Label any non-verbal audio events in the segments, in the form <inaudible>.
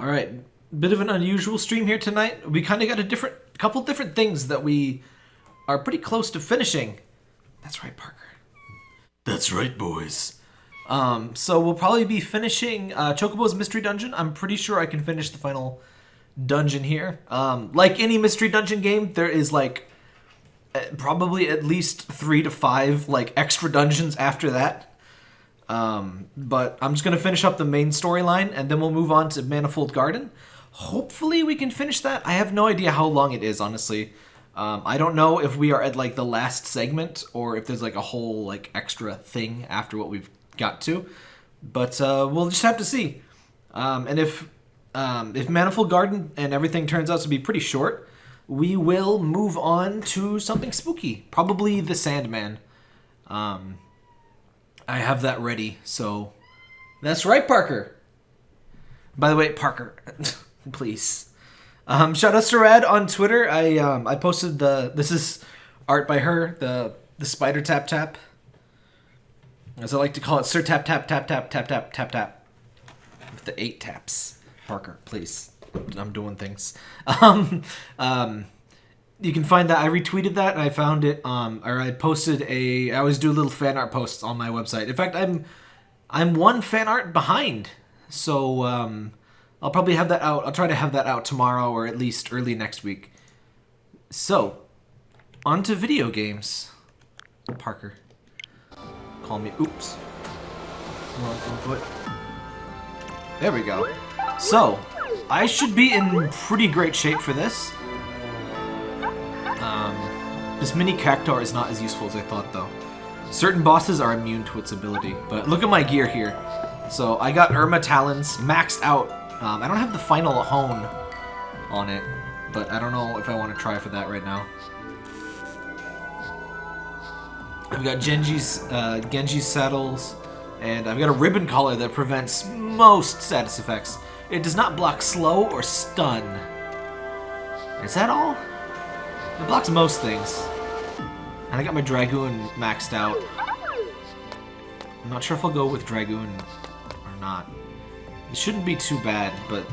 All right, bit of an unusual stream here tonight. We kind of got a different, couple different things that we are pretty close to finishing. That's right, Parker. That's right, boys. Um, so we'll probably be finishing uh, Chocobo's Mystery Dungeon. I'm pretty sure I can finish the final dungeon here. Um, like any Mystery Dungeon game, there is like eh, probably at least three to five like extra dungeons after that. Um, but I'm just gonna finish up the main storyline and then we'll move on to Manifold Garden. Hopefully we can finish that. I have no idea how long it is, honestly. Um, I don't know if we are at like the last segment or if there's like a whole like extra thing after what we've got to, but uh, we'll just have to see. Um, and if um, if Manifold Garden and everything turns out to be pretty short, we will move on to something spooky. Probably the Sandman. Um, I have that ready, so that's right, Parker. By the way, Parker, <laughs> please. Um, shout out to Rad on Twitter. I um, I posted the this is art by her the the spider tap tap. As I like to call it, Sir Tap Tap Tap Tap Tap Tap Tap Tap. With the eight taps. Parker, please. I'm doing things. <laughs> Um, um, you can find that. I retweeted that and I found it. Um, or I posted a. I always do little fan art posts on my website. In fact, I'm I'm one fan art behind. So um, I'll probably have that out. I'll try to have that out tomorrow or at least early next week. So, on to video games. Parker. Call me. Oops. There we go. So, I should be in pretty great shape for this. This mini Cactuar is not as useful as I thought, though. Certain bosses are immune to its ability, but look at my gear here. So I got Irma Talons maxed out. Um, I don't have the final hone on it, but I don't know if I want to try for that right now. I've got Genji's, uh, Genji's saddles, and I've got a ribbon collar that prevents most status effects. It does not block slow or stun. Is that all? It blocks most things. And I got my Dragoon maxed out. I'm not sure if I'll go with Dragoon or not. It shouldn't be too bad, but...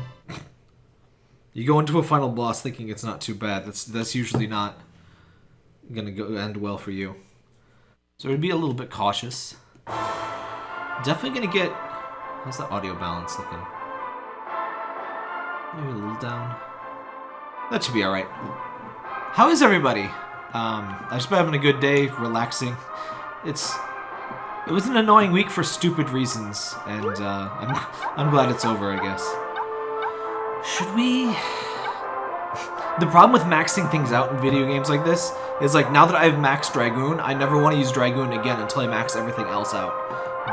you go into a final boss thinking it's not too bad. That's that's usually not gonna go end well for you. So it'd be a little bit cautious. Definitely gonna get... How's the audio balance looking? Maybe a little down. That should be alright. How is everybody? Um, I just been having a good day, relaxing. It's... It was an annoying week for stupid reasons, and uh, I'm, <laughs> I'm glad it's over, I guess. Should we... <sighs> The problem with maxing things out in video games like this is like now that I've maxed Dragoon, I never want to use Dragoon again until I max everything else out.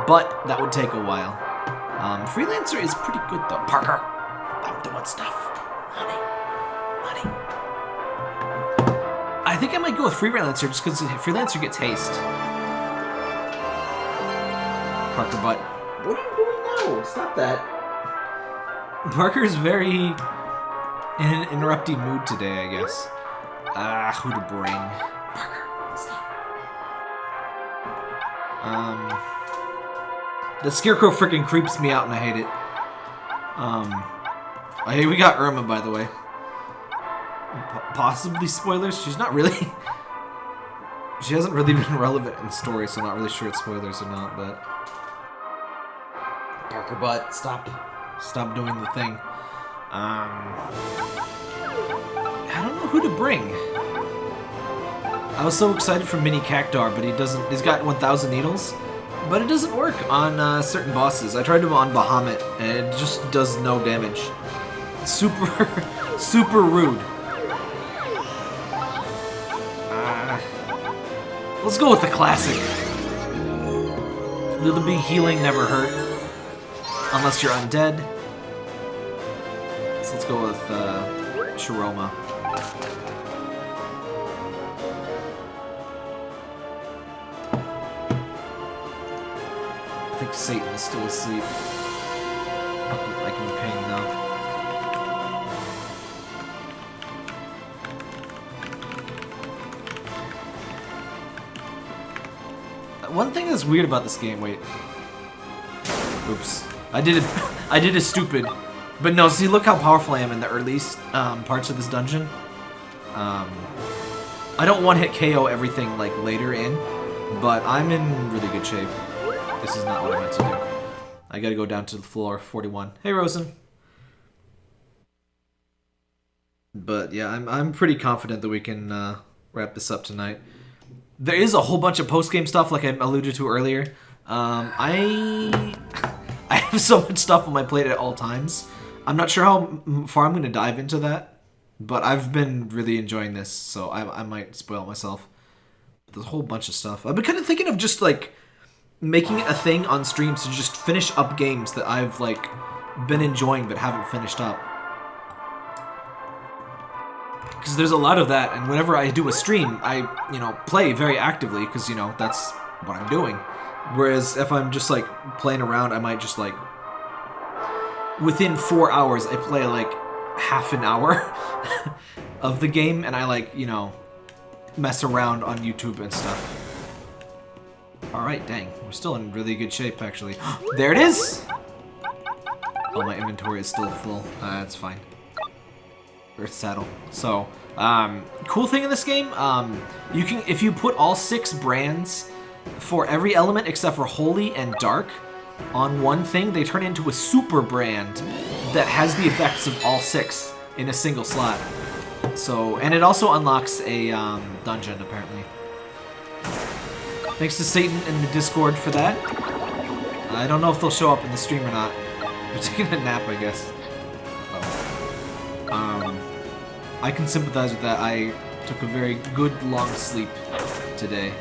But that would take a while. Um, Freelancer is pretty good though. Parker, I'm doing stuff. Honey, honey. I think I might go with Freelancer just because Freelancer gets haste. Parker, but what are you doing now? Stop that. Parker's very in an interrupting mood today, I guess. Ah, who to bring? Parker, stop. Um, the scarecrow freaking creeps me out, and I hate it. Um, oh, hey, we got Irma, by the way. Possibly spoilers. She's not really. she hasn't really been relevant in the story, so I'm not really sure it's spoilers or not. But Parker, butt, stop, stop doing the thing. Um, I don't know who to bring. I was so excited for Mini Cactuar, but he doesn't. He's got 1,000 needles, but it doesn't work on uh, certain bosses. I tried him on Bahamut, and it just does no damage. Super, <laughs> super rude. Let's go with the classic. Little big healing never hurt, unless you're undead. So let's go with uh, Shiroma. I think Satan is still asleep. I can ping now. One thing that's weird about this game, wait. Oops. I did it. <laughs> I did a stupid. But no, see, look how powerful I am in the early um, parts of this dungeon. Um, I don't one-hit KO everything, like, later in, but I'm in really good shape. This is not what I meant to do. I gotta go down to the floor 41. Hey, Rosen. But yeah, I'm, I'm pretty confident that we can uh, wrap this up tonight. There is a whole bunch of post-game stuff, like I alluded to earlier. Um, I <laughs> I have so much stuff on my plate at all times. I'm not sure how far I'm going to dive into that, but I've been really enjoying this, so I, I might spoil myself. There's a whole bunch of stuff. I've been kind of thinking of just like making a thing on streams to just finish up games that I've like been enjoying but haven't finished up. Because there's a lot of that, and whenever I do a stream, I, you know, play very actively, because, you know, that's what I'm doing. Whereas if I'm just, like, playing around, I might just, like, within four hours, I play, like, half an hour <laughs> of the game, and I, like, you know, mess around on YouTube and stuff. Alright, dang. We're still in really good shape, actually. <gasps> there it is! Oh, my inventory is still full. Uh, that's fine. Earth settle. So, um, cool thing in this game, um, you can if you put all six brands for every element except for Holy and Dark on one thing, they turn into a super brand that has the effects of all six in a single slot. So, and it also unlocks a um, dungeon, apparently. Thanks to Satan in the Discord for that. I don't know if they'll show up in the stream or not. <laughs> They're taking a nap, I guess. Um, I can sympathize with that. I took a very good long sleep today.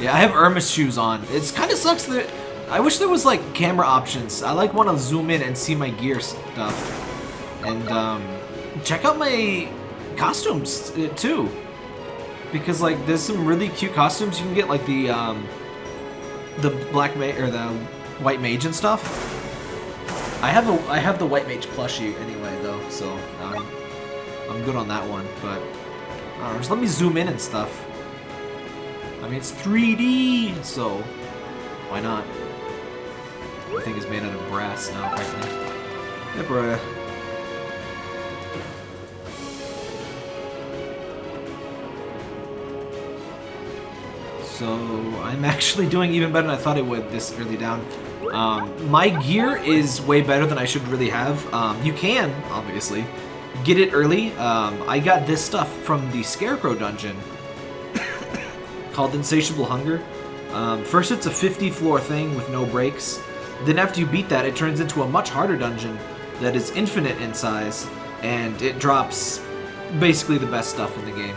Yeah, I have Irma's shoes on. It's kind of sucks that... I wish there was, like, camera options. I, like, want to zoom in and see my gear stuff. And, um... Check out my costumes, uh, too. Because, like, there's some really cute costumes. You can get, like, the, um... The black ma or the white mage and stuff. I have a I have the white mage plushie anyway so um, I'm good on that one. But know, just let me zoom in and stuff. I mean it's 3D, so why not? The thing is made out of brass now, apparently. Yeah, bruh. So I'm <laughs> actually doing even better than I thought it would this early down. Um, my gear is way better than I should really have. Um, you can, obviously, get it early. Um, I got this stuff from the Scarecrow dungeon <coughs> called Insatiable Hunger. Um, first, it's a 50 floor thing with no breaks. Then after you beat that, it turns into a much harder dungeon that is infinite in size, and it drops basically the best stuff in the game.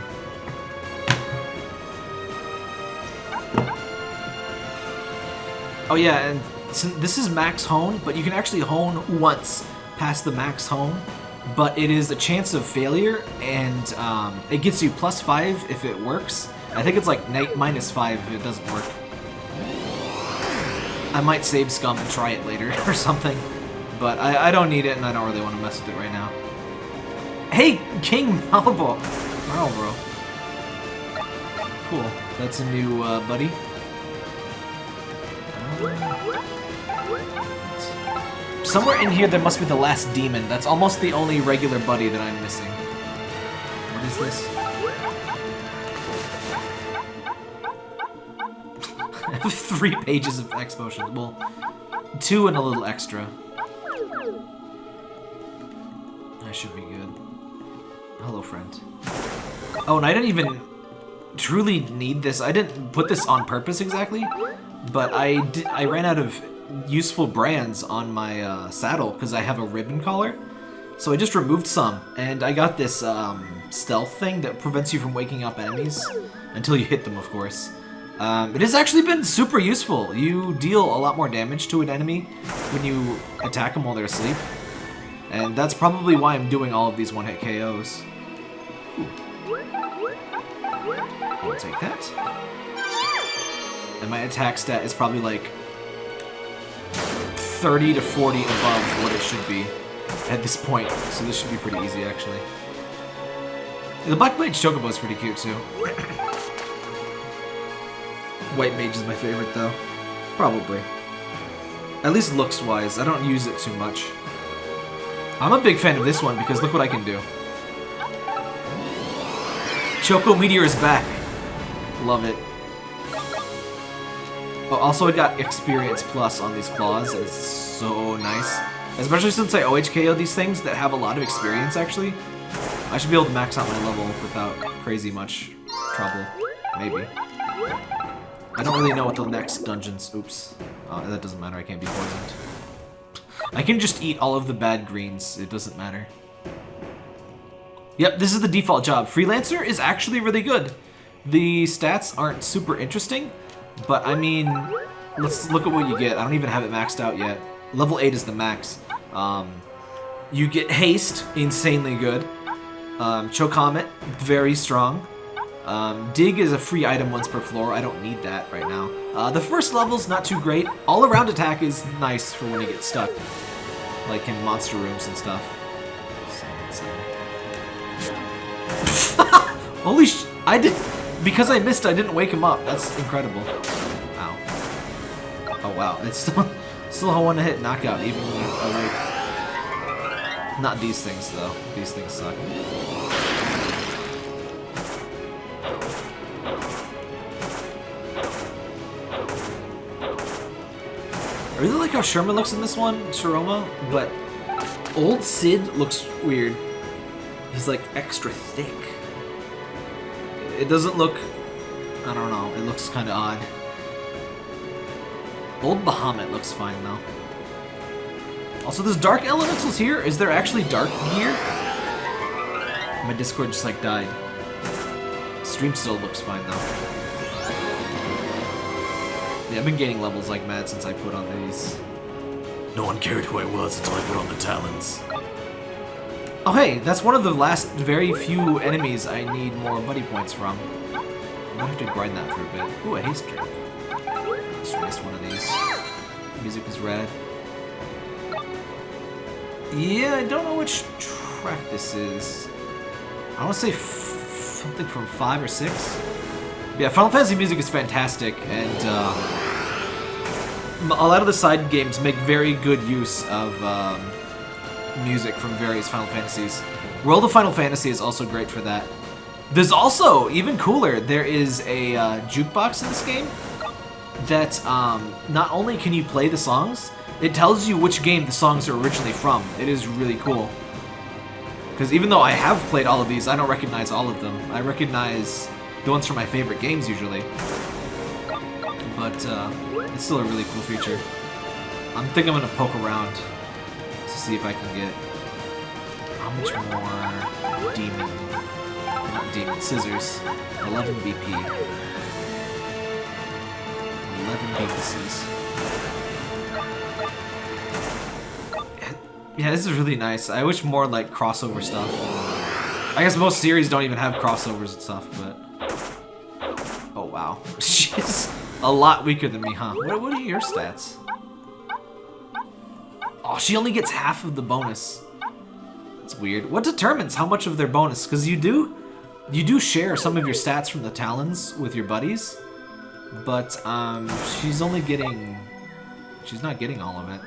Oh yeah, and this is max hone, but you can actually hone once past the max hone, but it is a chance of failure, and um, it gets you plus five if it works. I think it's like minus five if it doesn't work. I might save scum and try it later <laughs> or something, but I, I don't need it and I don't really want to mess with it right now. Hey, King! <laughs> Wow, bro. Cool. That's a new uh, buddy. Somewhere in here there must be the last demon. That's almost the only regular buddy that I'm missing. What is this? I <laughs> have three pages of X potions. Well, two and a little extra. I should be good. Hello, friend. Oh, and I didn't even truly need this. I didn't put this on purpose exactly, but I did, I ran out of useful brands on my uh, saddle because I have a ribbon collar. So I just removed some, and I got this um, stealth thing that prevents you from waking up enemies until you hit them, of course. Um, it has actually been super useful. You deal a lot more damage to an enemy when you attack them while they're asleep. And that's probably why I'm doing all of these one-hit KOs. I'll take that. And my attack stat is probably like 30 to 40 above what it should be at this point. So this should be pretty easy, actually. The Black Mage Chocobo is pretty cute, too. White Mage is my favorite, though. Probably. At least looks-wise. I don't use it too much. I'm a big fan of this one because look what I can do. Choco Meteor is back. Love it. Oh, also I got Experience Plus on these claws. It's so nice. Especially since I OHKO these things that have a lot of experience, actually. I should be able to max out my level without crazy much trouble. Maybe. I don't really know what the next dungeons... Oops. Oh, that doesn't matter. I can't be poisoned. I can just eat all of the bad greens. It doesn't matter. Yep, this is the default job. Freelancer is actually really good. The stats aren't super interesting, but I mean, let's look at what you get. I don't even have it maxed out yet. Level 8 is the max. Um, you get Haste, insanely good. Um, Chocomet, very strong. Um, Dig is a free item once per floor. I don't need that right now. Uh, the first level's not too great. All-around attack is nice for when you get stuck. Like in monster rooms and stuff. <laughs> Holy sh... I did... Because I missed, I didn't wake him up. That's incredible. Ow. Oh, wow. <laughs> It's still, still a one-hit knockout, even when awake. Not these things, though. These things suck. I really like how Sherman looks in this one, Sharoma, but old Cid looks weird. He's like extra thick. It doesn't look, I don't know, it looks kind of odd. Old Bahamut looks fine though. Also, there's Dark Elementals here. Is there actually Dark here? My Discord just like died. Stream still looks fine though. Yeah, I've been gaining levels like mad since I put on these. No one cared who I was until I put on the talons. Oh hey, that's one of the last very few enemies I need more buddy points from. I'm gonna have to grind that for a bit. Ooh, a haste drink. Just missed one of these. Music is red. Yeah, I don't know which track this is. I want to say something from 5 or 6. Yeah, Final Fantasy music is fantastic, and uh, a lot of the side games make very good use of um, music from various Final Fantasies. World of Final Fantasy is also great for that. There's also, even cooler, there is a uh, jukebox in this game that um, not only can you play the songs, it tells you which game the songs are originally from. It is really cool. Because even though I have played all of these, I don't recognize all of them. I recognize the ones from my favorite games usually. But uh, it's still a really cool feature. I'm thinking I'm gonna poke around to see if I can get how much more demon, not demon, scissors. 11 BP. 11 BPCs. Yeah, this is really nice. I wish more like crossover stuff. I guess most series don't even have crossovers and stuff, but Oh, wow. <laughs> She's a lot weaker than me, huh? What, what are your stats? Oh, she only gets half of the bonus. It's weird. What determines how much of their bonus? Because you do, you do share some of your stats from the Talons with your buddies, but um, she's only getting, she's not getting all of it.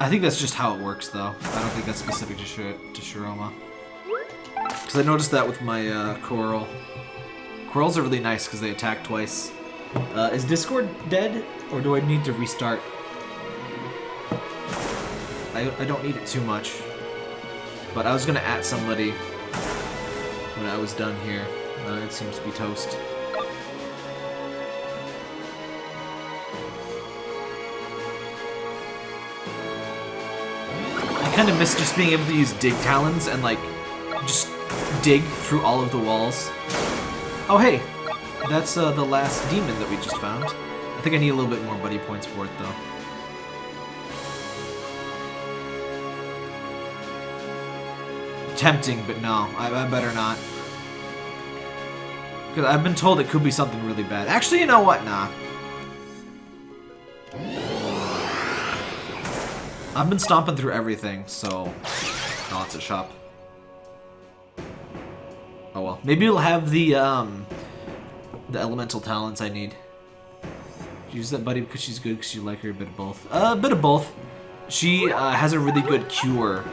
I think that's just how it works, though. I don't think that's specific to, Sh to Sharoma. Because I noticed that with my uh, Coral. Corals are really nice because they attack twice. Uh, is Discord dead, or do I need to restart? I, I don't need it too much. But I was to at somebody when I was done here. Uh, it seems to be toast. I kind of miss just being able to use dig talons and like just dig through all of the walls. Oh, hey! That's uh, the last demon that we just found. I think I need a little bit more buddy points for it, though. Tempting, but no. I, I better not. Because I've been told it could be something really bad. Actually, you know what? Nah. I've been stomping through everything, so... Oh, it's a shop. Oh well. Maybe it'll have the, um, the elemental talents I need. Use that buddy because she's good because you like her a bit of both. Uh, a bit of both. She uh, has a really good cure,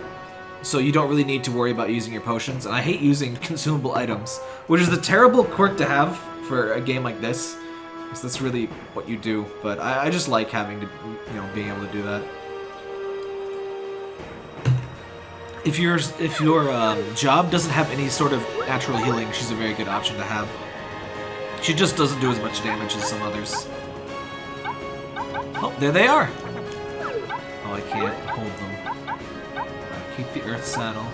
so you don't really need to worry about using your potions. And I hate using <laughs> consumable items, which is the terrible quirk to have for a game like this. Because that's really what you do. But I, I just like having to, you know, being able to do that. If your if your um, job doesn't have any sort of natural healing, she's a very good option to have. She just doesn't do as much damage as some others. Oh, there they are! Oh, I can't hold the earth saddle.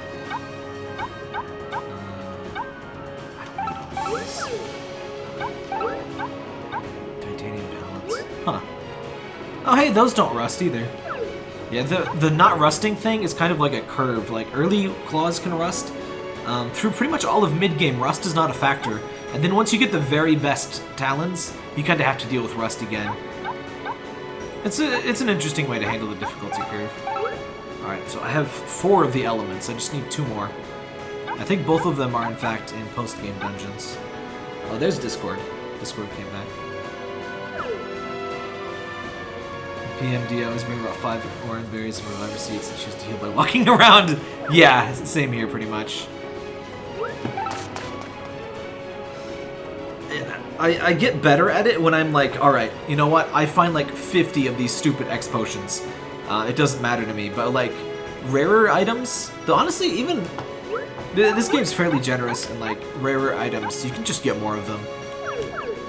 Uh. Titanium. Huh. Oh, hey, those don't rust either. Yeah, the, the not rusting thing is kind of like a curve. Like, early claws can rust. Um, through pretty much all of mid-game, rust is not a factor. And then once you get the very best talons, you kind of have to deal with rust again. It's, a, it's an interesting way to handle the difficulty curve. Alright, so I have four of the elements. I just need two more. I think both of them are, in fact, in post-game dungeons. Oh, there's Discord. Discord came back. PMD always bring about five orange berries and reviver seeds and choose to heal by walking <laughs> around. Yeah, same here pretty much. I, I get better at it when I'm like, alright, you know what? I find like 50 of these stupid X potions. Uh, it doesn't matter to me, but like, rarer items, though honestly, even, this game's fairly generous in like, rarer items, you can just get more of them.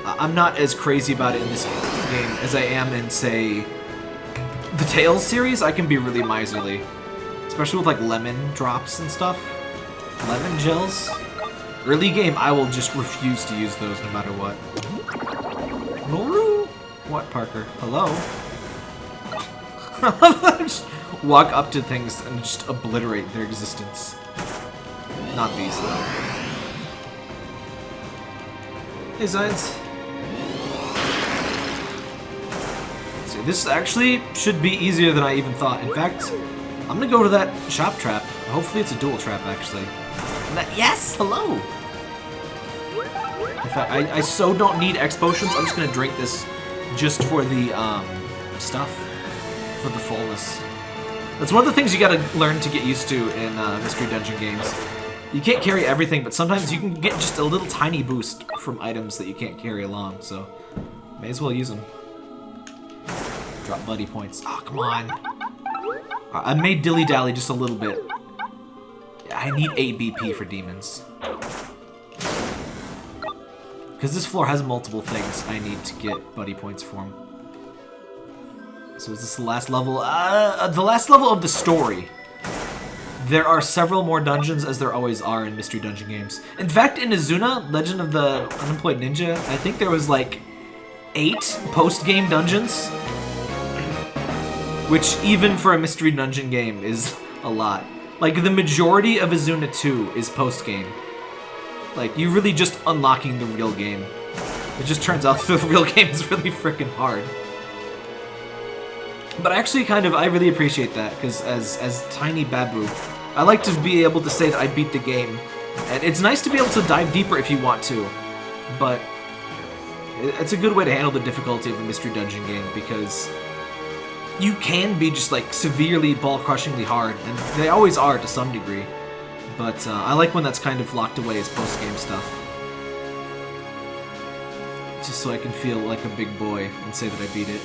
I'm not as crazy about it in this game as I am in, say, the Tales series, I can be really miserly. Especially with like lemon drops and stuff. Lemon gels. Early game, I will just refuse to use those no matter what. Noru? What, Parker? Hello? Just <laughs> walk up to things and just obliterate their existence. Not these, though. Hey, Zions. See, this actually should be easier than I even thought. In fact, I'm gonna go to that shop trap. Hopefully it's a dual trap, actually. That, yes, hello! In fact, I, I so don't need X potions, I'm just gonna drink this just for the, um, stuff. For the fullness. That's one of the things you gotta learn to get used to in uh, Mystery Dungeon games. You can't carry everything, but sometimes you can get just a little tiny boost from items that you can't carry along, so may as well use them. Drop buddy points. Oh, come on. I made dilly-dally just a little bit. I need 8 BP for demons. Because this floor has multiple things I need to get buddy points from. So is this the last level? Uh, the last level of the story. There are several more dungeons, as there always are in Mystery Dungeon games. In fact, in Izuna, Legend of the Unemployed Ninja, I think there was like eight post-game dungeons. Which, even for a Mystery Dungeon game, is a lot. Like, the majority of Izuna 2 is post-game. Like, you're really just unlocking the real game. It just turns out <laughs> the real game is really freaking hard. But actually, kind of, I really appreciate that, because as, as Tiny Babu, I like to be able to say that I beat the game. And it's nice to be able to dive deeper if you want to, but it's a good way to handle the difficulty of a Mystery Dungeon game, because you can be just, like, severely ball-crushingly hard, and they always are to some degree. But uh, I like when that's kind of locked away as post-game stuff. Just so I can feel like a big boy and say that I beat it.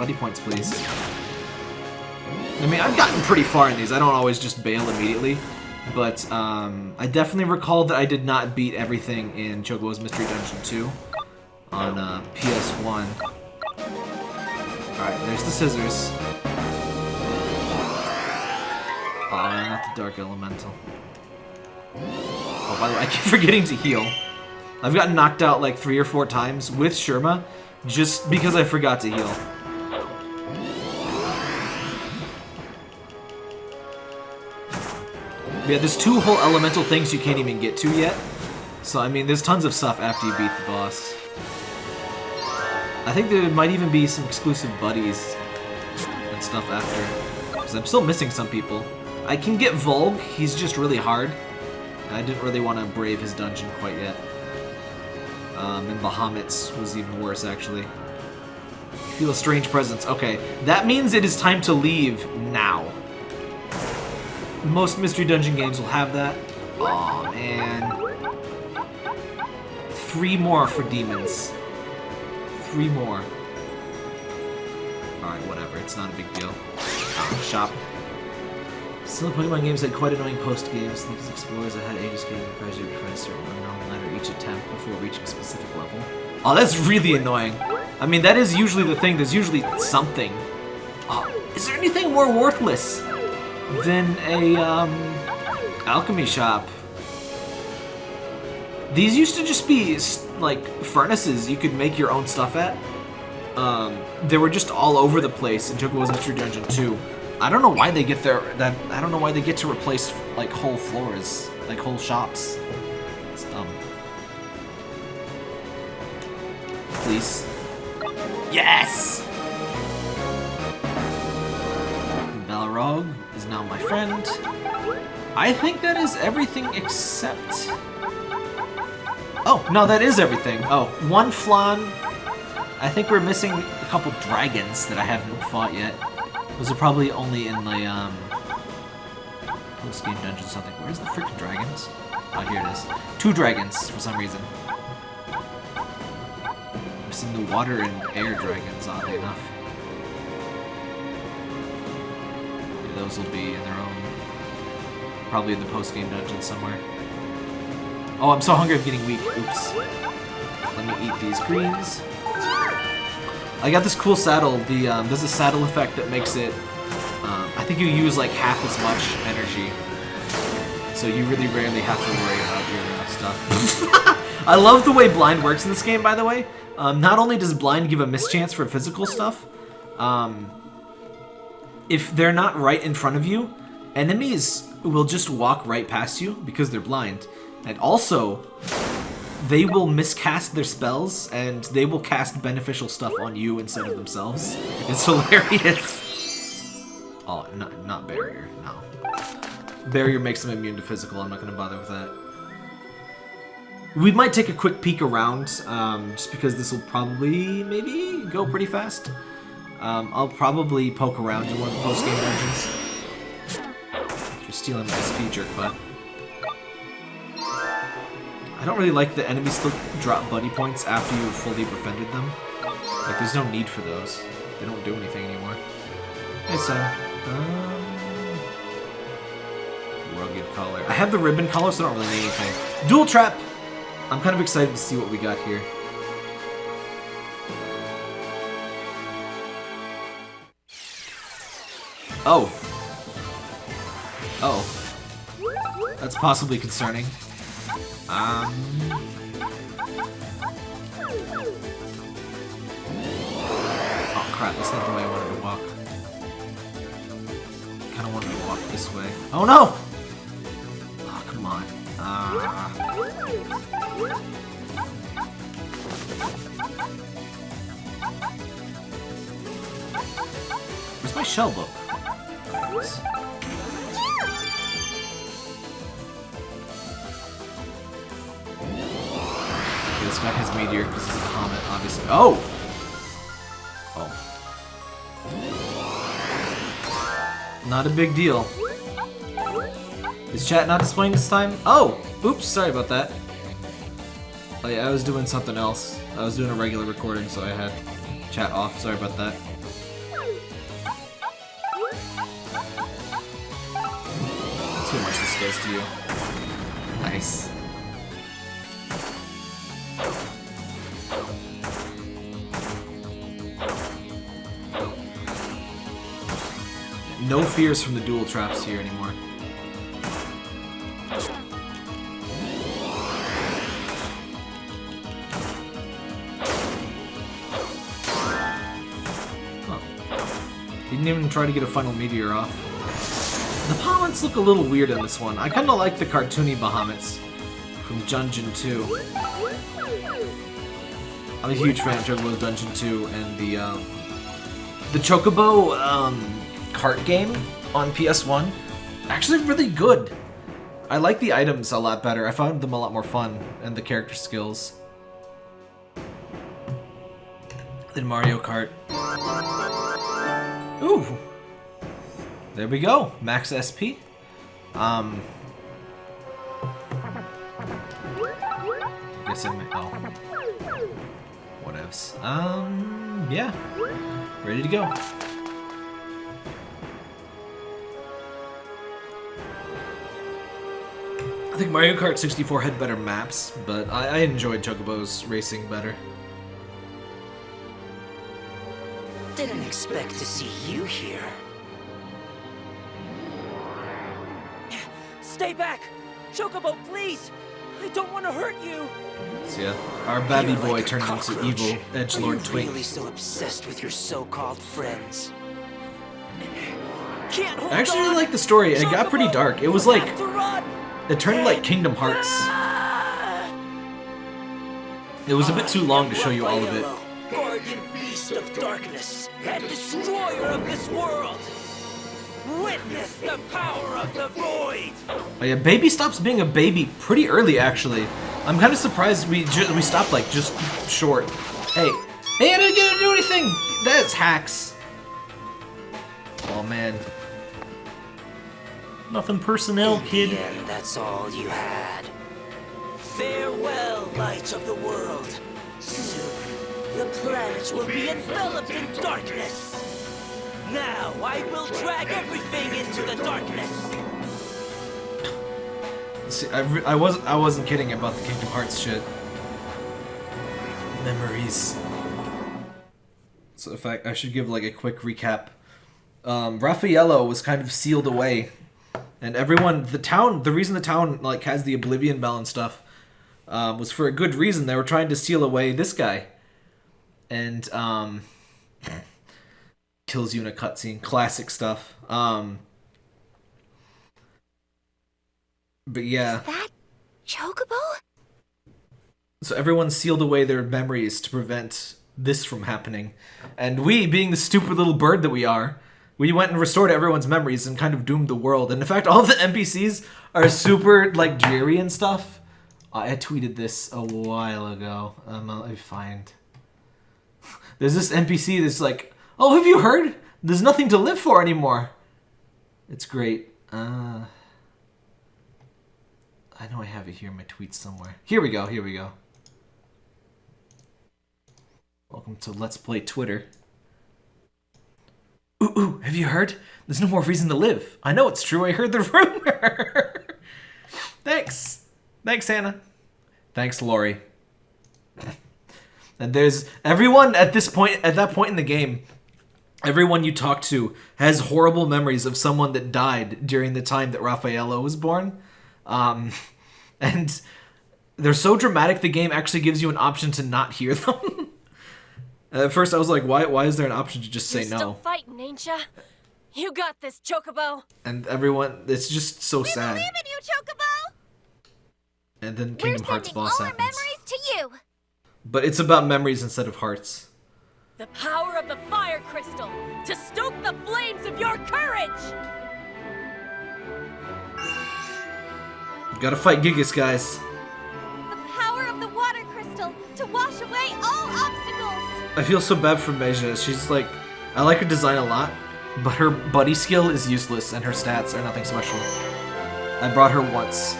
Buddy points, please. I mean, I've gotten pretty far in these. I don't always just bail immediately. But um, I definitely recall that I did not beat everything in Chocobo's Mystery Dungeon 2 on uh, PS1. Alright, there's the scissors. Oh, not the Dark Elemental. Oh, by the way, I keep <laughs> forgetting to heal. I've gotten knocked out like three or four times with Shirma just because I forgot to heal. Yeah, there's two whole elemental things you can't even get to yet. So, I mean, there's tons of stuff after you beat the boss. I think there might even be some exclusive buddies and stuff after. Because I'm still missing some people. I can get Volg, he's just really hard. I didn't really want to brave his dungeon quite yet. Um, and Bahamut's was even worse, actually. Feel a strange presence. Okay, that means it is time to leave now. Most Mystery Dungeon games will have that. Aw, man. Three more for demons. Three more. Alright, whatever. It's not a big deal. Uh, shop. Still Pokemon games had quite annoying post games. These explorers that had ages game requires you to find a certain unknown letter each attempt before reaching a specific level. Oh, that's really annoying. I mean, that is usually the thing. There's usually something. Oh, is there anything more worthless than a um, alchemy shop? These used to just be like furnaces you could make your own stuff at. Um, they were just all over the place in Chocobo's Mystery Dungeon 2. I don't know why they get their that I don't know why they get to replace like whole floors, like whole shops. It's dumb. Please. Yes! Is now my friend. I think that is everything except... Oh, no, that is everything. Oh, one flan. I think we're missing a couple dragons that I haven't fought yet. Those are probably only in the, um... Post-game dungeon something. Where's the freaking dragons? Oh, here it is. Two dragons, for some reason. Missing the water and air dragons, oddly enough. Those will be in their own... Probably in the post-game dungeon somewhere. Oh, I'm so hungry I'm getting weak. Oops. Let me eat these greens. I got this cool saddle. The um, There's a saddle effect that makes it... Um, I think you use like half as much energy. So you really rarely have to worry about your uh, stuff. <laughs> I love the way blind works in this game, by the way. Um, not only does blind give a mischance for physical stuff, um, if they're not right in front of you, enemies will just walk right past you because they're blind. And also, they will miscast their spells and they will cast beneficial stuff on you instead of themselves. <laughs> It's hilarious. Oh, not, not barrier, no. Barrier makes them immune to physical, I'm not going to bother with that. We might take a quick peek around, um, just because this will probably, maybe, go pretty fast. Um, I'll probably poke around in one of the post-game dungeons. You're stealing my speed jerk, bud. I don't really like the enemies still drop buddy points after you've fully befriended them. Like, there's no need for those. They don't do anything anymore. Hey, son. Um, rugged collar. I have the ribbon collar, so I don't really need anything. Dual trap! I'm kind of excited to see what we got here. Oh. Oh. That's possibly concerning. Um... Oh crap, that's not the way I wanted to walk. Kinda wanted to walk this way. Oh no! Oh, come on. Uh... Where's my shell book? Okay, this guy has meteor because it's a comet, obviously. Oh! Oh. Not a big deal. Is chat not displaying this time? Oh! Oops, sorry about that. Oh yeah, I was doing something else. I was doing a regular recording, so I had chat off. Sorry about that. Does to you. Nice. No fears from the dual traps here anymore. Didn't even try to get a final meteor off. Bahamut's look a little weird in this one. I kinda like the cartoony Bahamuts from Dungeon 2. I'm a huge fan of Chocobo Dungeon 2 and the, um, the Chocobo, um, cart game on PS1. Actually really good. I like the items a lot better. I found them a lot more fun and the character skills. Than Mario Kart. Ooh. There we go. Max SP. Um. Guess I might. Oh. Whatevs. Um. Yeah. Ready to go. I think Mario Kart 64 had better maps, but I, I enjoyed Chocobo's racing better. Didn't expect to see you here. Stay back! Chocobo, please! I don't want to hurt you! So yeah, our babby You're boy like turned into evil edgelord twink. really so obsessed with your so-called friends? I actually really like the story. It got pretty dark. It was like have to run. it turned like Kingdom Hearts. It was a bit too long to show you all of it. Guardian beast of darkness and destroyer of this world. Witness the power of the void. Oh yeah, baby stops being a baby pretty early actually. I'm kind of surprised we ju we stopped like just short. Hey, hey, I didn't get to do anything. That's hacks. Oh man. Nothing personnel, In kid. the end, that's all you had. Farewell, light of the world. Soon, the planets will be enveloped in darkness. Now, I will drag everything into the darkness. See, I, I was I wasn't kidding about the Kingdom Hearts shit. Memories. So in fact, I should give like a quick recap. Um, Raffaello was kind of sealed away, and everyone, the town, the reason the town like has the Oblivion Bell and stuff, um, was for a good reason. They were trying to seal away this guy, and um, kills you in a cutscene. Classic stuff. Um, but yeah. That Chocobo? So everyone sealed away their memories to prevent this from happening. And we, being the stupid little bird that we are, we went and restored everyone's memories and kind of doomed the world. And in fact, all of the <laughs> NPCs are super like dreary and stuff. I tweeted this a while ago. Um, let me find. There's this NPC that's like, "Oh, have you heard? There's nothing to live for anymore." It's great. Uh, I know I have it here in my tweets somewhere. Here we go. Here we go. Welcome to Let's Play Twitter. Ooh, ooh, have you heard? There's no more reason to live. I know it's true. I heard the <laughs> rumor. Thanks. Thanks, Hannah. Thanks, Lori. <laughs> And there's everyone at this point, at that point in the game, everyone you talk to has horrible memories of someone that died during the time that Raffaello was born. Um, <laughs> and they're so dramatic, the game actually gives you an option to not hear them. <laughs> At first, I was like, why, why is there an option to just say You're no? still fighting, ain't ya? You got this, Chocobo. And everyone, it's just so We sad. believe in you, Chocobo. And then We're Kingdom Hearts boss all our happens. memories to you. But it's about memories instead of hearts. The power of the fire crystal to stoke the flames of your courage. You gotta fight Gigas, guys. The power of the water crystal to wash away all obstacles. I feel so bad for Meja. She's like, I like her design a lot, but her buddy skill is useless and her stats are nothing special. I brought her once.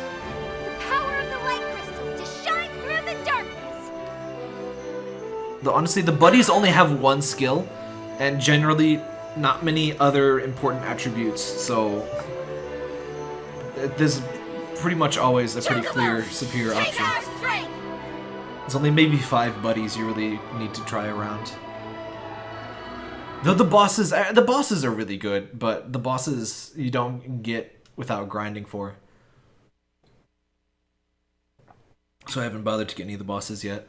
The, honestly, the buddies only have one skill, and generally not many other important attributes, so uh, there's pretty much always a pretty clear superior option. There's only maybe five buddies you really need to try around. Though the bosses, uh, the bosses are really good, but the bosses you don't get without grinding for. So I haven't bothered to get any of the bosses yet.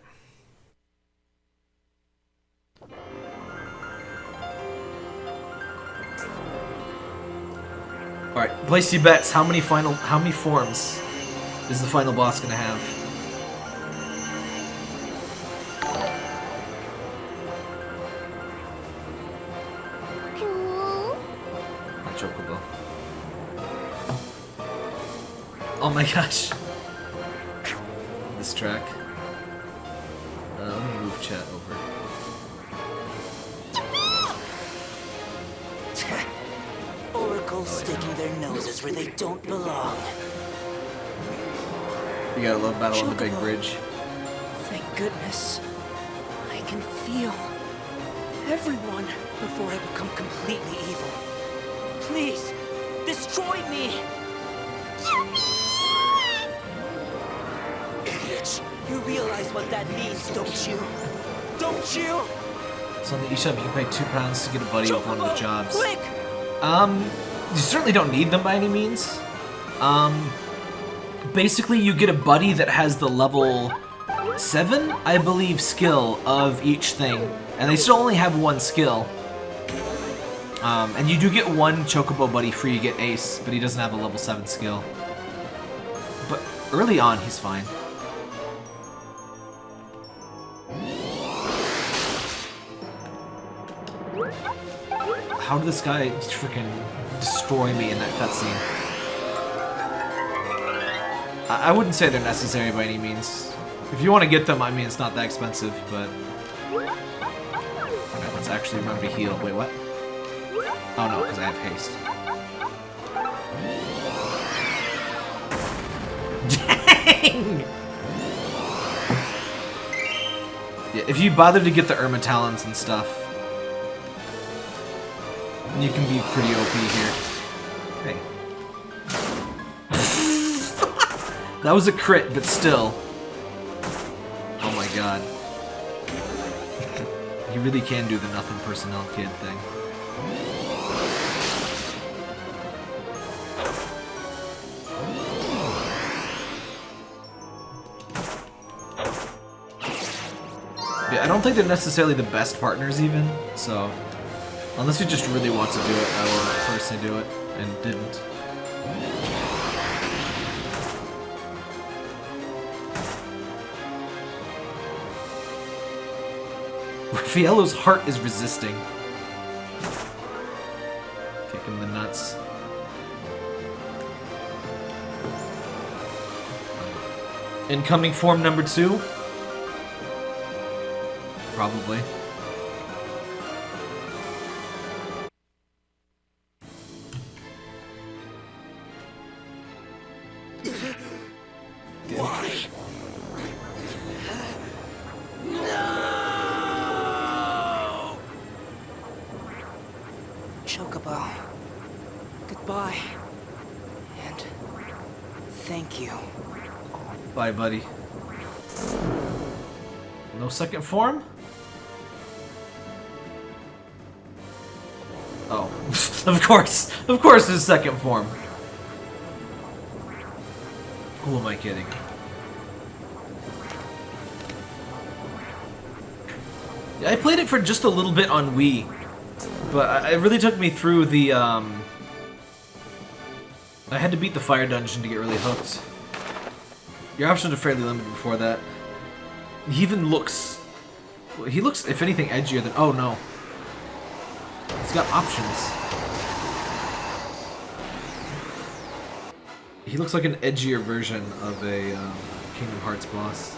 All right, place your bets. How many final? How many forms is the final boss gonna have? Cool. Not Chocobo. Oh my <laughs> gosh. This track. Uh, let me move chat over. Sticking their noses where they don't belong. You got a love battle on the big bridge. Thank goodness. I can feel everyone before I become completely evil. Please, destroy me! Idiots! You realize what that means, don't you? Don't you? So on the eShop, you can pay two pounds to get a buddy with one of the jobs. Quick! Um, you certainly don't need them by any means. Um, basically, you get a buddy that has the level 7, I believe, skill of each thing. And they still only have one skill. Um, and you do get one Chocobo buddy free, you get Ace, but he doesn't have a level 7 skill. But early on, he's fine. How did this guy freaking destroy me in that cutscene? I, I wouldn't say they're necessary by any means. If you want to get them, I mean, it's not that expensive, but... Okay, let's actually remember to heal. Wait, what? Oh no, because I have haste. <laughs> Dang! Yeah, if you bother to get the Irma Talons and stuff, you can be pretty OP here. Hey. that was a crit, but still. Oh my god. <laughs> you really can do the nothing personnel kid thing. Yeah, I don't think they're necessarily the best partners even, so... Unless you just really want to do it, I will personally do it, and didn't. <laughs> Raffaello's heart is resisting. Kick him the nuts. Incoming form number two? Probably. Second form? Oh, <laughs> of course. Of course there's second form. Who am I kidding? I played it for just a little bit on Wii, but it really took me through the, um... I had to beat the fire dungeon to get really hooked. Your options are fairly limited before that. He even looks... He looks, if anything, edgier than... Oh, no. He's got options. He looks like an edgier version of a um, Kingdom Hearts boss.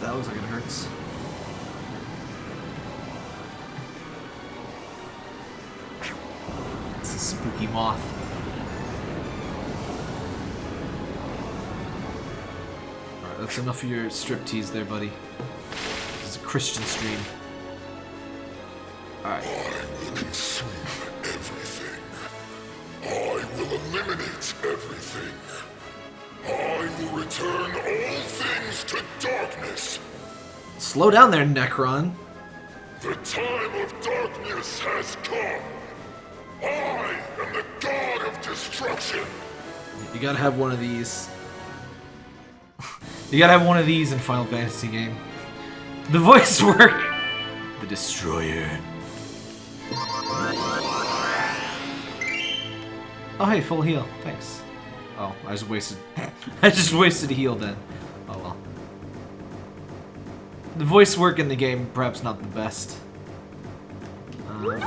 That looks like it hurts. It's a spooky moth. That's enough of your striptease there, buddy. This is a Christian stream. Alright. I will consume everything. I will eliminate everything. I will return all things to darkness. Slow down there, Necron. The time of darkness has come. I am the god of destruction. You gotta have one of these. You gotta have one of these in Final Fantasy game. The voice <laughs> work. The Destroyer. Oh hey, full heal. Thanks. Oh, I just wasted. <laughs> I just wasted a heal then. Oh well. The voice work in the game, perhaps not the best. Um,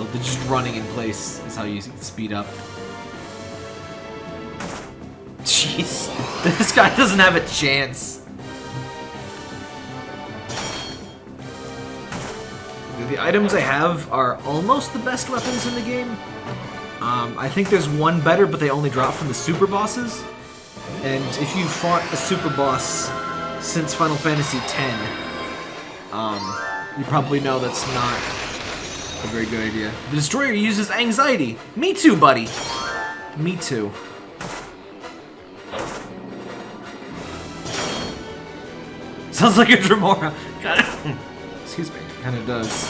Oh, just running in place is how you speed up. Jeez, <laughs> this guy doesn't have a chance. The items I have are almost the best weapons in the game. Um, I think there's one better, but they only drop from the super bosses. And if you fought a super boss since Final Fantasy X, um, you probably know that's not a very good idea. The Destroyer uses anxiety. Me too, buddy. Me too. Sounds like a Dremora. Excuse me. Kind of does.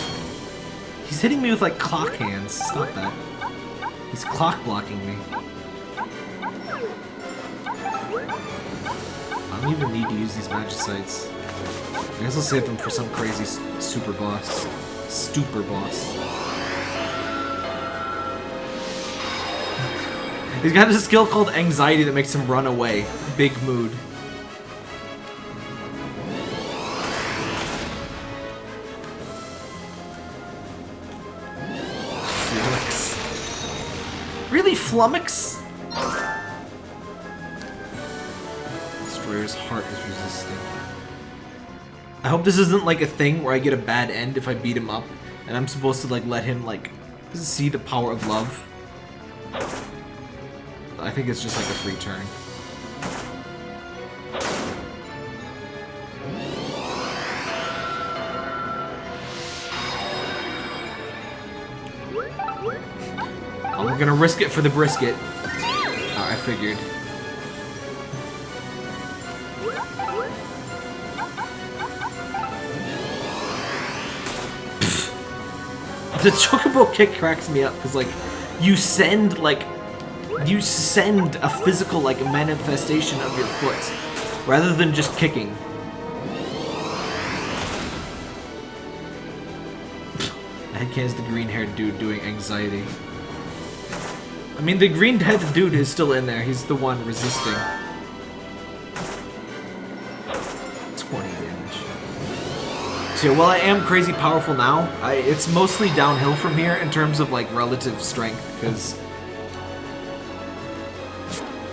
He's hitting me with like clock hands. Stop that. He's clock blocking me. I don't even need to use these magicites. I guess I'll save them for some crazy super boss. Stupor boss. He's got a skill called Anxiety that makes him run away. Big mood. Flummox. Really, Flummox? Destroyer's heart is resistant. I hope this isn't like a thing where I get a bad end if I beat him up, and I'm supposed to like let him like see the power of love. I think it's just like a free turn. Oh, I'm gonna risk it for the brisket. Oh, I figured. The chocobo kick cracks me up because like you send like you send a physical like manifestation of your foot rather than just kicking. Headcan's the green-haired dude doing anxiety. I mean, the green-headed dude is still in there. He's the one resisting. So while I am crazy powerful now, I, it's mostly downhill from here in terms of like relative strength because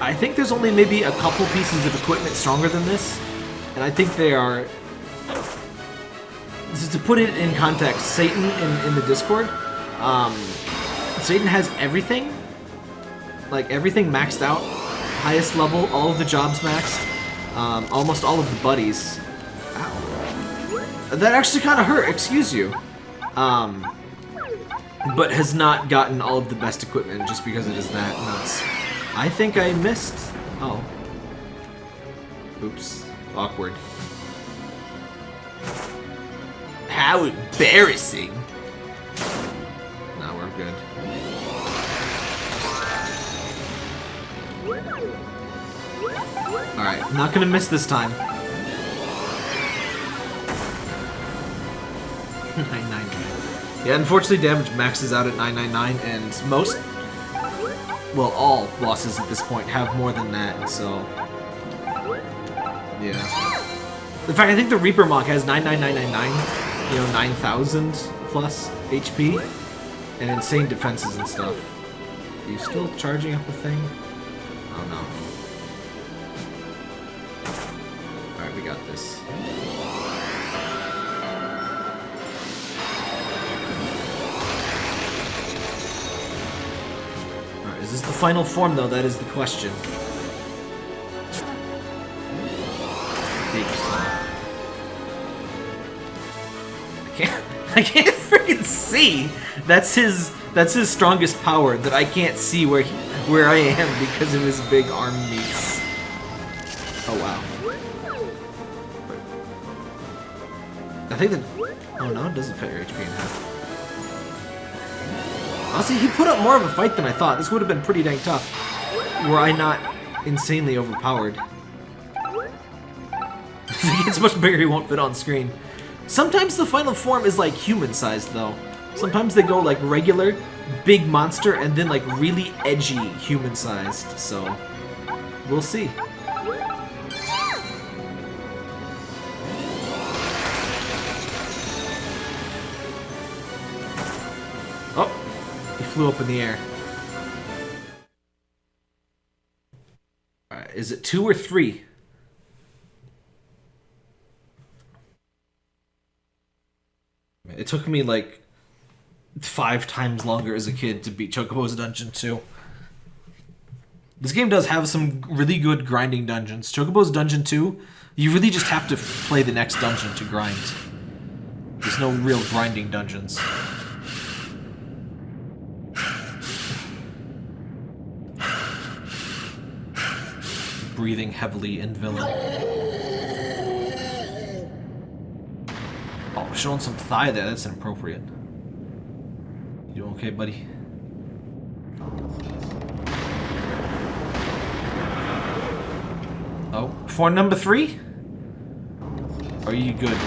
I think there's only maybe a couple pieces of equipment stronger than this, and I think they are. To put it in context, Satan in, in the Discord, um, Satan has everything, like everything maxed out, highest level, all of the jobs maxed, um, almost all of the buddies. That actually kind of hurt. Excuse you. Um, but has not gotten all of the best equipment just because it is that nuts. I think I missed. Oh. Oops. Awkward. How embarrassing. No, we're good. Alright, not gonna miss this time. 999. <laughs> Yeah, unfortunately damage maxes out at 999 and most well, all bosses at this point have more than that, so... Yeah. In fact, I think the Reaper Mock has 99999, you know, 9,000 plus HP, and insane defenses and stuff. Are you still charging up the thing? Oh no. Alright, we got this. This the final form though? That is the question. I can't <laughs> I can't freaking see! That's his that's his strongest power that I can't see where he, where I am because of his big arm meats. Oh wow. I think that Oh no, it doesn't fit your HP in half. Honestly, he put up more of a fight than I thought. This would have been pretty dang tough. Were I not insanely overpowered. <laughs> He gets much bigger, he won't fit on screen. Sometimes the final form is like human-sized, though. Sometimes they go like regular, big monster, and then like really edgy human-sized, so... We'll see. Flew up in the air. Alright, is it two or three? It took me like five times longer as a kid to beat Chocobo's Dungeon 2. This game does have some really good grinding dungeons. Chocobo's Dungeon 2, you really just have to play the next dungeon to grind. There's no real grinding dungeons. Breathing heavily in villain. Oh, showing some thigh there. That's inappropriate. You okay, buddy? Oh, for number three? Are you good?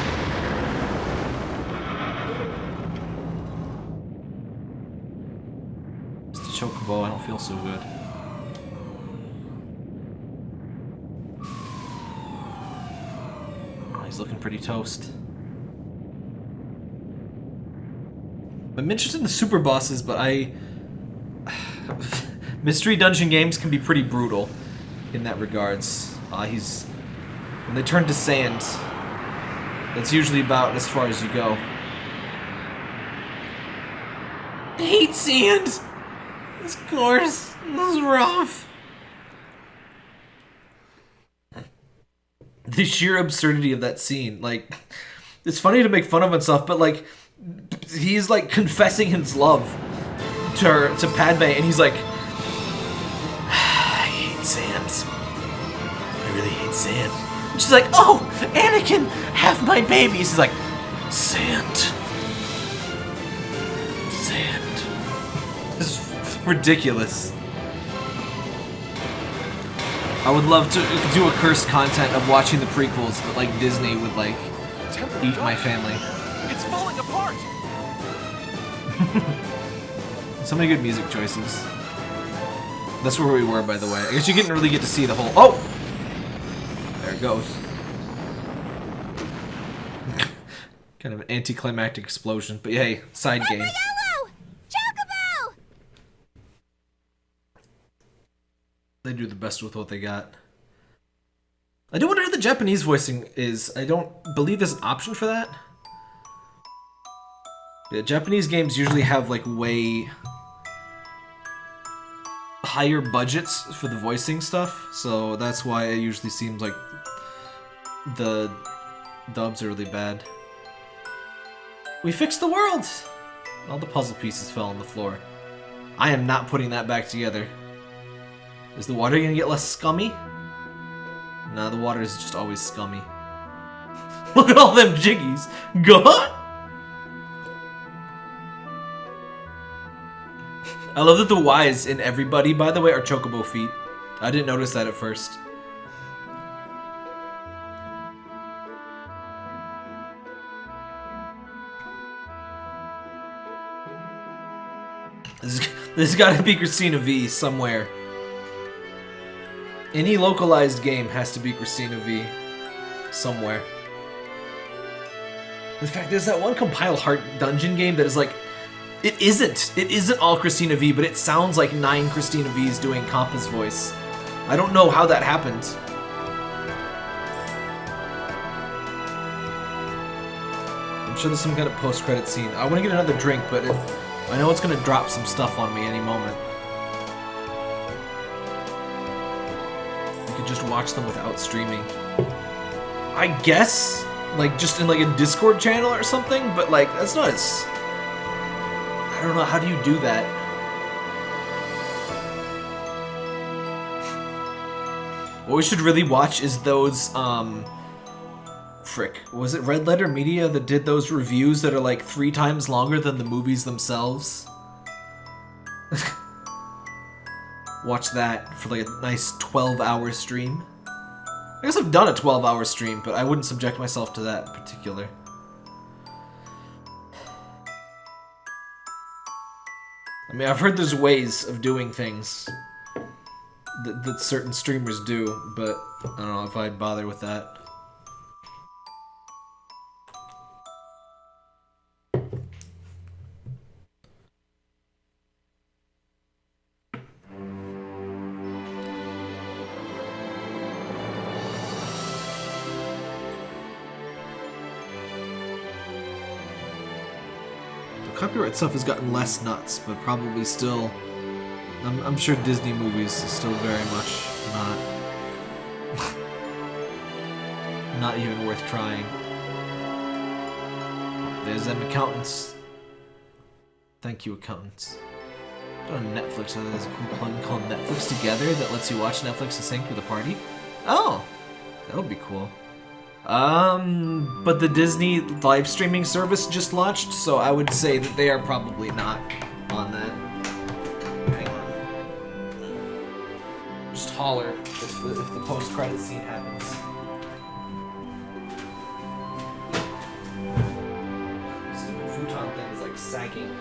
Mr. Chocobo, I don't feel so good. Looking pretty toast. I'm interested in the super bosses, but I... <sighs> Mystery dungeon games can be pretty brutal in that regards. Uh, he's... When they turn to sand, that's usually about as far as you go. I hate sand! It's coarse. This is rough. The sheer absurdity of that scene. Like, it's funny to make fun of himself, but like, he's like confessing his love to her, to Padme, and he's like, I hate sand. I really hate sand. And she's like, oh, Anakin, have my babies. He's like, sand. Sand. This is ridiculous. I would love to do a cursed content of watching the prequels, but like Disney would like eat my family. It's falling apart! <laughs> So many good music choices. That's where we were, by the way. I guess you didn't really get to see the whole. Oh, there it goes. <laughs> kind of an anticlimactic explosion, but hey, side game. Yellow! Chocobo! They do the best with what they got. I do wonder how the Japanese voicing is. I don't believe there's an option for that. Yeah, Japanese games usually have like way higher budgets for the voicing stuff, so that's why it usually seems like the dubs are really bad. We fixed the world! All the puzzle pieces fell on the floor. I am not putting that back together. Is the water gonna get less scummy? Nah, the water is just always scummy. <laughs> Look at all them jiggies! Go! I love that the Y's in everybody, by the way, are chocobo feet. I didn't notice that at first. This, <laughs> this has got to be Cristina Vee somewhere. Any localized game has to be Cristina Vee somewhere. In fact, there's that one Compile Heart dungeon game that is like it isn't. It isn't all Cristina Vee, but it sounds like nine Cristina Vee's doing Compa's voice. I don't know how that happened. I'm sure there's some kind of post-credit scene. I want to get another drink, but it, I know it's going to drop some stuff on me any moment. Just watch them without streaming. I guess, like just in like a Discord channel or something, but like that's not as I don't know, how do you do that? What we should really watch is those, um... Frick, was it Red Letter Media that did those reviews that are like three times longer than the movies themselves? Watch that for like a nice 12 hour stream. I guess I've done a 12 hour stream, but I wouldn't subject myself to that particular. I mean, I've heard there's ways of doing things that, that certain streamers do, but I don't know if I'd bother with that. Stuff has gotten less nuts, but probably still. I'm, I'm sure Disney movies is still very much not. <laughs> not even worth trying. There's them accountants. Thank you, accountants. On Netflix, there's a cool plugin called Netflix Together that lets you watch Netflix in sync with a party. Oh, that would be cool. Um, but the Disney live streaming service just launched, so I would say that they are probably not on that. Hang on. Just holler if the, if the post-credit scene happens. Futon thing is like sagging.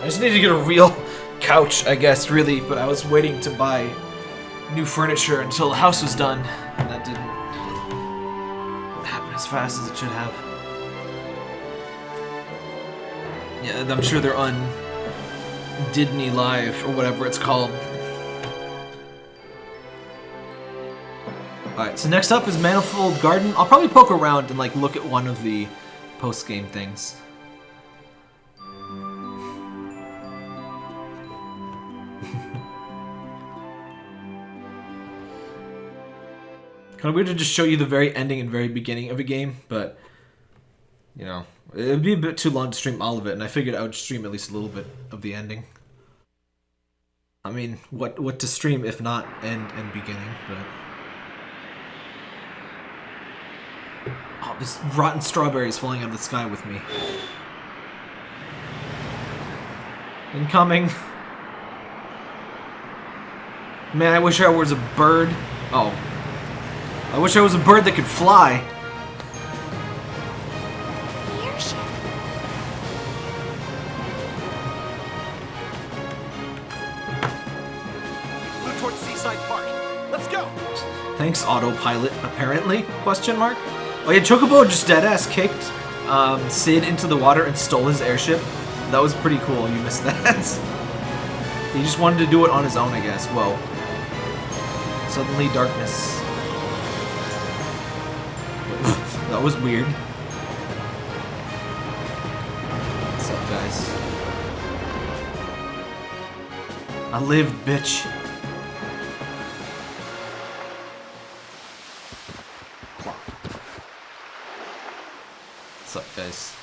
I just need to get a real <laughs> couch, I guess, really. But I was waiting to buy new furniture until the house was done, that didn't happen as fast as it should have. Yeah, I'm sure they're on Disney Live or whatever it's called. Alright, so next up is Manifold Garden. I'll probably poke around and like look at one of the post-game things. Kind of weird to just show you the very ending and very beginning of a game, but you know, it'd be a bit too long to stream all of it, and I figured I would stream at least a little bit of the ending. I mean, what what to stream if not end and beginning, but oh, this rotten strawberry is falling out of the sky with me. Incoming. Man, I wish I was a bird. Oh, I wish I was a bird that could fly. The airship. Flew towards Seaside Park. Let's go. Thanks, autopilot, apparently? Question mark? Oh yeah, Chocobo just deadass kicked um, Cid into the water and stole his airship. That was pretty cool, you missed <laughs> that. he just wanted to do it on his own, I guess. Whoa. Suddenly darkness. That was weird. What's up, guys? I lived, bitch. What's up, guys?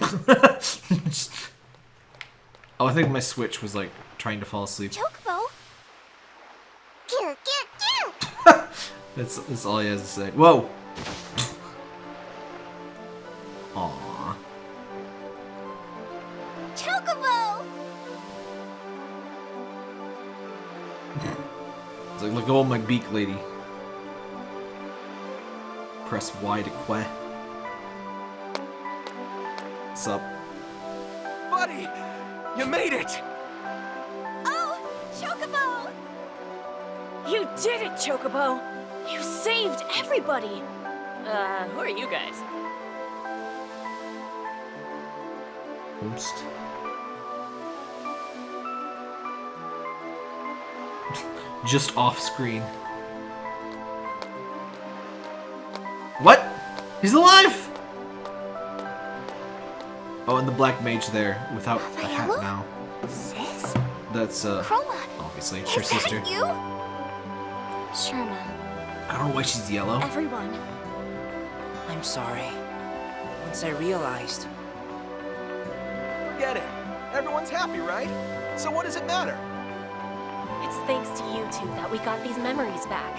<laughs> oh, I think my Switch was like trying to fall asleep. Chocobo. Gear, gear, gear. That's that's all he has to say. Whoa. Aww. Chocobo. It's like, look at my beak, lady. Press Y to quack. What's up? Buddy, you made it. Oh, Chocobo. You did it, Chocobo! You saved everybody! Uh, who are you guys? Oops. <laughs> Just off screen. What? He's alive! Oh, and the black mage there without a hat now. Sis? That's, uh, Croma. obviously, it's her Is that sister. you? Shirma. I don't know why she's yellow. Everyone. I'm sorry. Once I realized, Forget it. Everyone's happy, right? So what does it matter? It's thanks to you two that we got these memories back.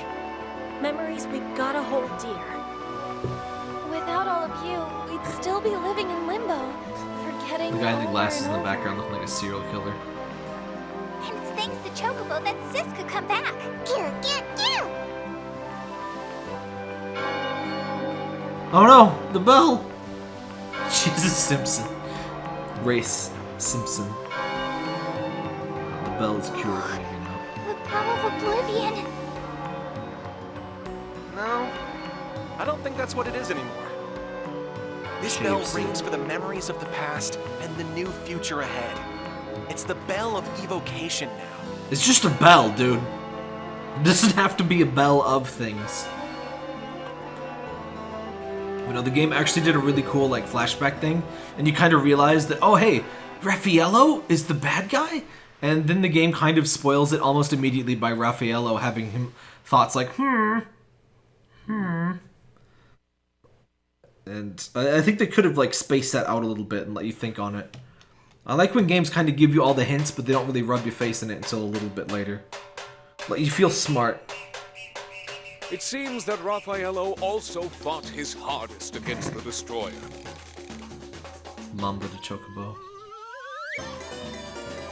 Memories we gotta hold dear. Without all of you, we'd still be living in limbo, forgetting The guy in the glasses in the background looking like a serial killer. And it's thanks to Chocobo that Sis could come back. Oh no, the bell! <laughs> Jesus Simpson. Race Simpson. The bell is cured, you know. The Bell of Oblivion. No, I don't think that's what it is anymore. This bell rings for the memories of the past and the new future ahead. It's the bell of evocation now. It's just a bell, dude. It doesn't have to be a bell of things. You know, the game actually did a really cool like flashback thing, and you kind of realize that oh hey, Raffaello is the bad guy, and then the game kind of spoils it almost immediately by Raffaello having him thoughts like hmm, hmm. And I think they could have like spaced that out a little bit and let you think on it. I like when games kind of give you all the hints, but they don't really rub your face in it until a little bit later. Let you feel smart. It seems that Raffaello also fought his hardest against the Destroyer. Mamba the Chocobo.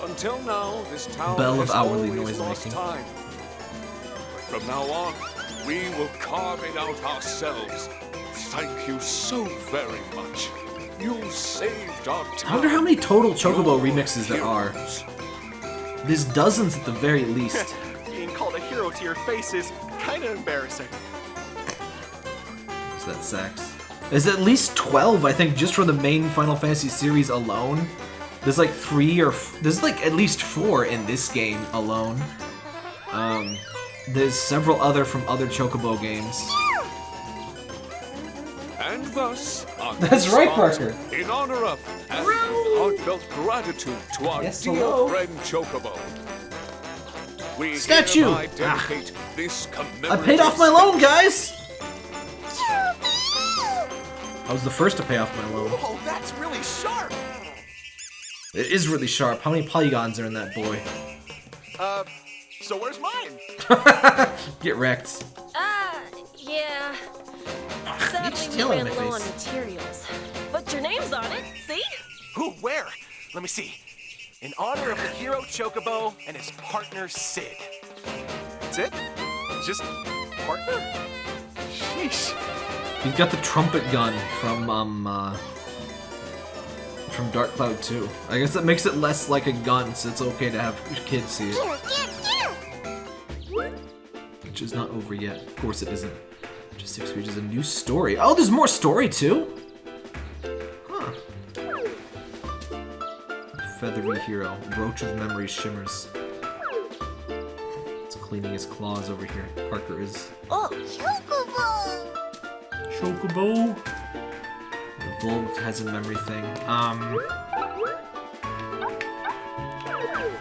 Until now, this town Bell of hourly noise making. time. But from now on, we will carve it out ourselves. Thank you so very much. You saved our town. I wonder how many total Chocobo remixes there are. There's dozens at the very least. <laughs> Being called a hero to your face is kind of embarrassing. Is that sax? There's at least 12, I think, just from the main Final Fantasy series alone. There's like three or f- there's like at least four in this game alone. Um, there's several other from other Chocobo games. And thus, on <laughs> That's right, Parker. In honor of and heartfelt gratitude to our Yes, dear hello. friend Chocobo. We Statue! hereby dedicate this I paid off my loan, guys! I was the first to pay off my loan. Oh, that's really sharp. It is really sharp. How many polygons are in that boy? Uh, so where's mine? <laughs> Get wrecked. Ah, yeah. Sadly, we ran low on materials. But your name's on it, see? Who, where? Let me see. In honor of the hero Chocobo and his partner Cid. That's it? Just partner? Sheesh. He's got the trumpet gun from um uh, from Dark Cloud 2. I guess that makes it less like a gun, so it's okay to have kids see it. Which is not over yet. Of course it isn't. Just six pages a new story. Oh, there's more story too. Feathery hero. Roach of memory shimmers. It's cleaning his claws over here. Parker is. Oh, Chocobo! Chocobo. The Volg has a memory thing. Um.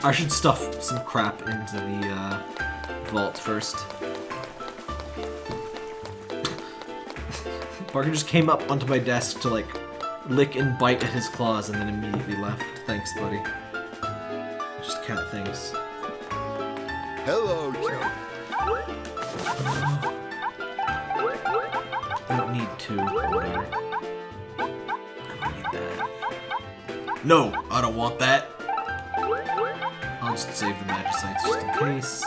I should stuff some crap into the uh, vault first. <laughs> Parker just came up onto my desk to like lick and bite at his claws and then immediately left. Thanks, buddy. Just cat things. Hello, Joe. I don't need two. Whatever. I don't need that. No, I don't want that. I'll just save the magicites just in case.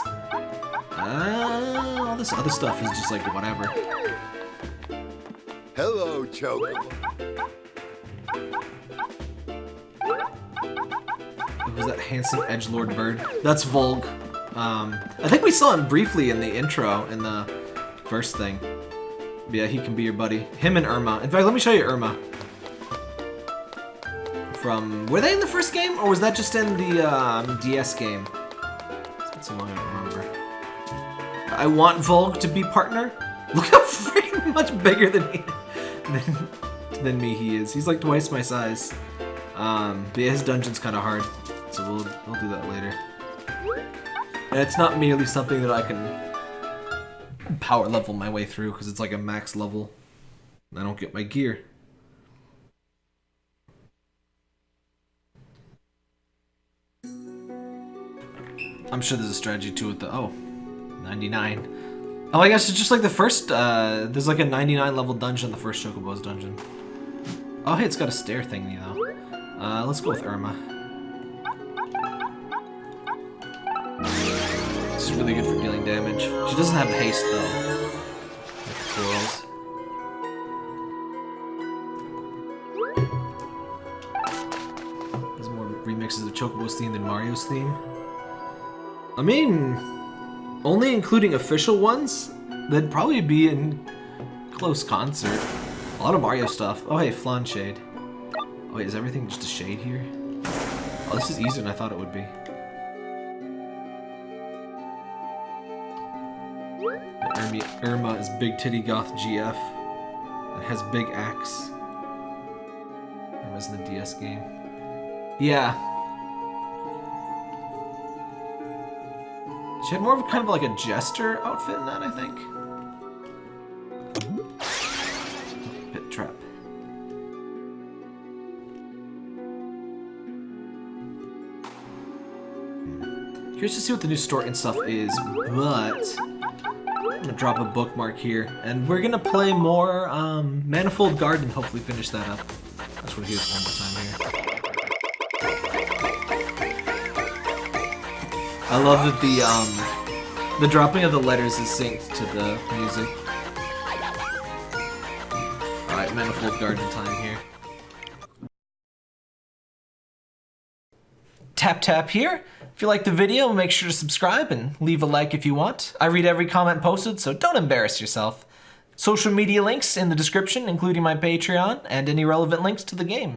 Uh, all this other stuff is just like whatever. Hello, Choke. Handsome edge lord bird? That's Volg. Um, I think we saw him briefly in the intro in the first thing. Yeah, he can be your buddy. Him and Irma. In fact, let me show you Irma. From were they in the first game, or was that just in the um, DS game? It's been so long I don't remember. I want Volg to be partner. <laughs> Look how freaking much bigger than he than, than me he is. He's like twice my size. Um, but yeah, his dungeon's kind of hard, so we'll we'll do that later. And it's not merely something that I can power level my way through because it's like a max level. I don't get my gear. I'm sure there's a strategy to it though. Oh, 99. Oh, I guess it's just like the first, uh, there's like a 99 level dungeon, the first Chocobo's dungeon. Oh, hey, it's got a stair thingy though. Uh, let's go with Irma. This is really good for dealing damage. She doesn't have haste though. There's more remixes of Chocobo's theme than Mario's theme. I mean, only including official ones, they'd probably be in close concert. A lot of Mario stuff. Oh, hey, Flan Shade. Oh, wait, is everything just a shade here? Oh, this is easier than I thought it would be. Irma, Irma is Big Titty Goth GF. It has big axe. It was in the DS game. Yeah. She had more of kind of like a jester outfit in that, I think. Pit trap. Curious to see what the new store and stuff is, but gonna drop a bookmark here, and we're gonna play more um, Manifold Garden. Hopefully, finish that up. That's what it is one more time here. I love that the um, the dropping of the letters is synced to the music. All right, Manifold Garden time here. Tap tap here. If you like the video, make sure to subscribe and leave a like if you want. I read every comment posted, so don't embarrass yourself. Social media links in the description, including my Patreon and any relevant links to the game.